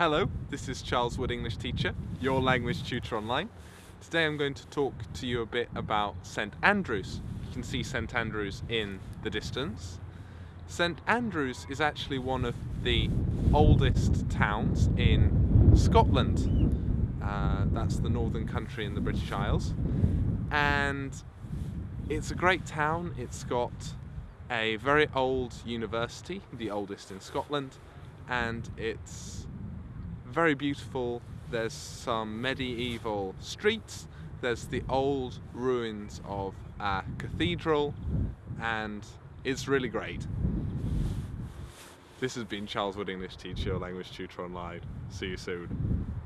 Hello, this is Charles Wood, English teacher, your language tutor online. Today I'm going to talk to you a bit about St Andrews. You can see St Andrews in the distance. St Andrews is actually one of the oldest towns in Scotland. Uh, that's the northern country in the British Isles. And it's a great town. It's got a very old university, the oldest in Scotland, and it's very beautiful. There's some medieval streets, there's the old ruins of a cathedral, and it's really great. This has been Charles Wood English Teacher, Language Tutor Online. See you soon.